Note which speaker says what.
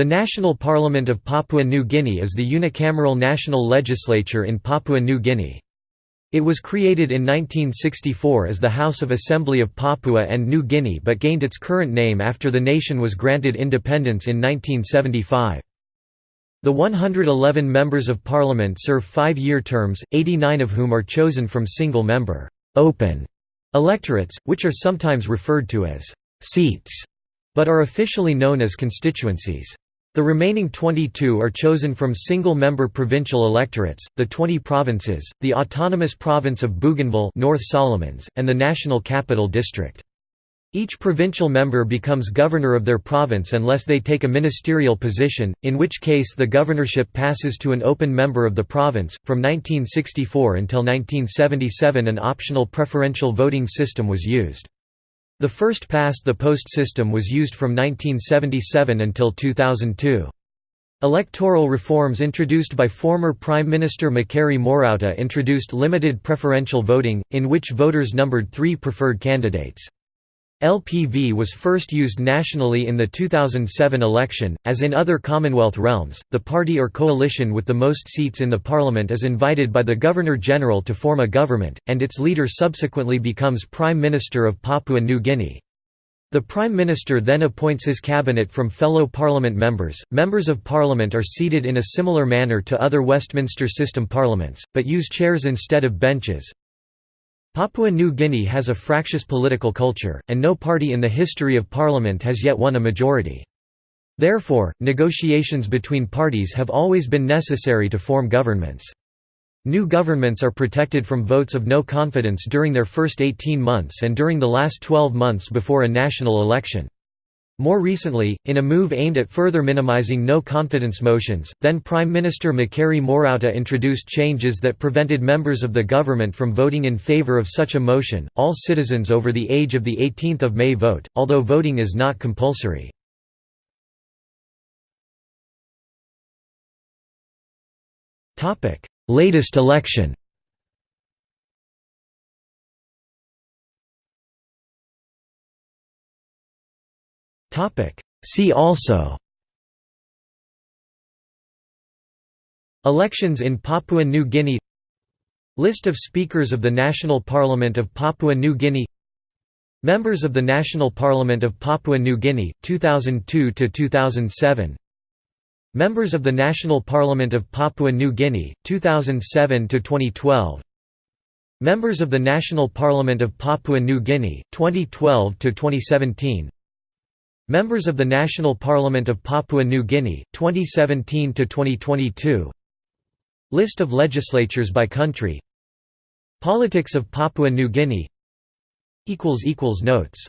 Speaker 1: The National Parliament of Papua New Guinea is the unicameral national legislature in Papua New Guinea. It was created in 1964 as the House of Assembly of Papua and New Guinea but gained its current name after the nation was granted independence in 1975. The 111 members of parliament serve five-year terms, 89 of whom are chosen from single-member open electorates, which are sometimes referred to as seats, but are officially known as constituencies. The remaining 22 are chosen from single-member provincial electorates, the 20 provinces, the autonomous province of Bougainville North Solomons, and the National Capital District. Each provincial member becomes governor of their province unless they take a ministerial position, in which case the governorship passes to an open member of the province. From 1964 until 1977 an optional preferential voting system was used. The first past-the-post system was used from 1977 until 2002. Electoral reforms introduced by former Prime Minister Mekere Morauta introduced limited preferential voting, in which voters numbered three preferred candidates. LPV was first used nationally in the 2007 election. As in other Commonwealth realms, the party or coalition with the most seats in the parliament is invited by the Governor General to form a government, and its leader subsequently becomes Prime Minister of Papua New Guinea. The Prime Minister then appoints his cabinet from fellow Parliament members. Members of Parliament are seated in a similar manner to other Westminster system parliaments, but use chairs instead of benches, Papua New Guinea has a fractious political culture, and no party in the history of parliament has yet won a majority. Therefore, negotiations between parties have always been necessary to form governments. New governments are protected from votes of no confidence during their first 18 months and during the last 12 months before a national election. More recently, in a move aimed at further minimizing no-confidence motions, then Prime Minister Mekere Morauta introduced changes that prevented members of the government from voting in favor of such a motion. All citizens over the age of the 18th of May vote, although voting is not compulsory. Latest election. See also. Elections in Papua New Guinea. List of Speakers of the National Parliament of Papua New Guinea. Members of the National Parliament of Papua New Guinea, 2002–2007 Members of the National Parliament of Papua New Guinea, 2007–2012 Members of the National Parliament of Papua New Guinea, 2012–2017 Members of the National Parliament of Papua New Guinea, 2017–2022 List of legislatures by country. Politics of Papua New Guinea. Notes